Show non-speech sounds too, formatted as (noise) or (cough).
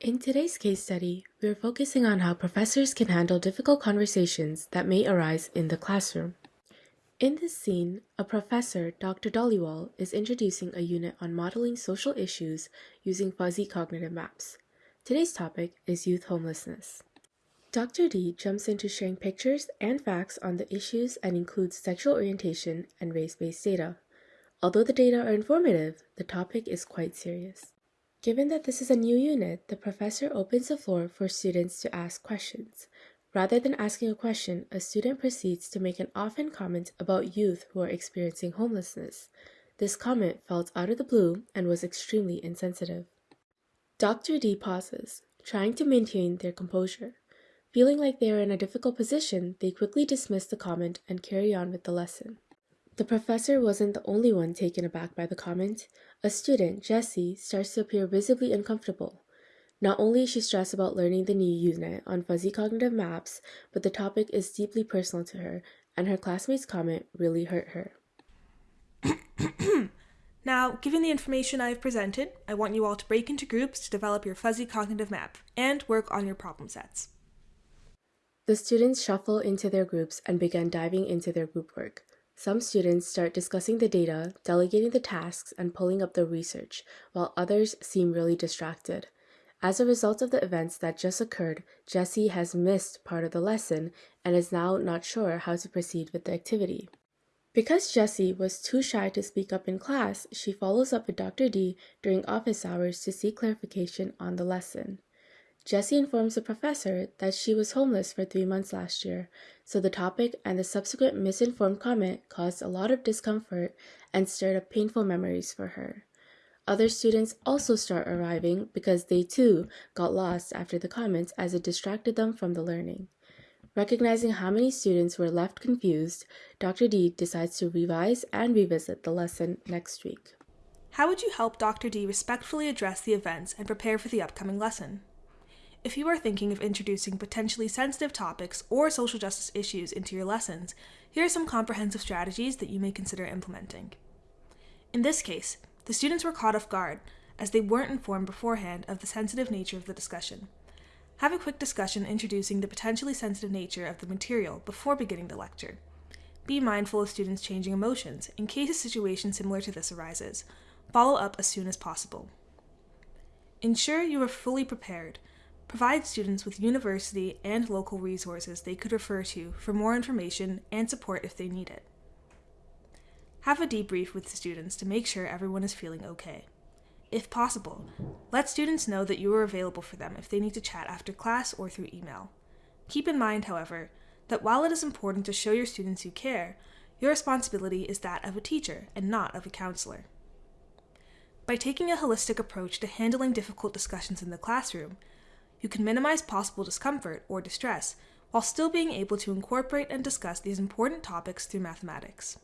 In today's case study, we are focusing on how professors can handle difficult conversations that may arise in the classroom. In this scene, a professor, Dr. Dhaliwal, is introducing a unit on modeling social issues using fuzzy cognitive maps. Today's topic is youth homelessness. Dr. D jumps into sharing pictures and facts on the issues and includes sexual orientation and race-based data. Although the data are informative, the topic is quite serious. Given that this is a new unit, the professor opens the floor for students to ask questions. Rather than asking a question, a student proceeds to make an offhand comment about youth who are experiencing homelessness. This comment felt out of the blue and was extremely insensitive. Dr. D pauses, trying to maintain their composure. Feeling like they are in a difficult position, they quickly dismiss the comment and carry on with the lesson. The professor wasn't the only one taken aback by the comment. A student, Jessie, starts to appear visibly uncomfortable. Not only is she stressed about learning the new unit on fuzzy cognitive maps, but the topic is deeply personal to her, and her classmate's comment really hurt her. (coughs) now, given the information I have presented, I want you all to break into groups to develop your fuzzy cognitive map and work on your problem sets. The students shuffle into their groups and begin diving into their group work. Some students start discussing the data, delegating the tasks, and pulling up the research, while others seem really distracted. As a result of the events that just occurred, Jessie has missed part of the lesson and is now not sure how to proceed with the activity. Because Jessie was too shy to speak up in class, she follows up with Dr. D during office hours to seek clarification on the lesson. Jessie informs the professor that she was homeless for three months last year, so the topic and the subsequent misinformed comment caused a lot of discomfort and stirred up painful memories for her. Other students also start arriving because they too got lost after the comments as it distracted them from the learning. Recognizing how many students were left confused, Dr. D decides to revise and revisit the lesson next week. How would you help Dr. D respectfully address the events and prepare for the upcoming lesson? If you are thinking of introducing potentially sensitive topics or social justice issues into your lessons, here are some comprehensive strategies that you may consider implementing. In this case, the students were caught off guard as they weren't informed beforehand of the sensitive nature of the discussion. Have a quick discussion introducing the potentially sensitive nature of the material before beginning the lecture. Be mindful of students changing emotions in case a situation similar to this arises. Follow up as soon as possible. Ensure you are fully prepared Provide students with university and local resources they could refer to for more information and support if they need it. Have a debrief with the students to make sure everyone is feeling okay. If possible, let students know that you are available for them if they need to chat after class or through email. Keep in mind, however, that while it is important to show your students you care, your responsibility is that of a teacher and not of a counselor. By taking a holistic approach to handling difficult discussions in the classroom, you can minimize possible discomfort or distress while still being able to incorporate and discuss these important topics through mathematics.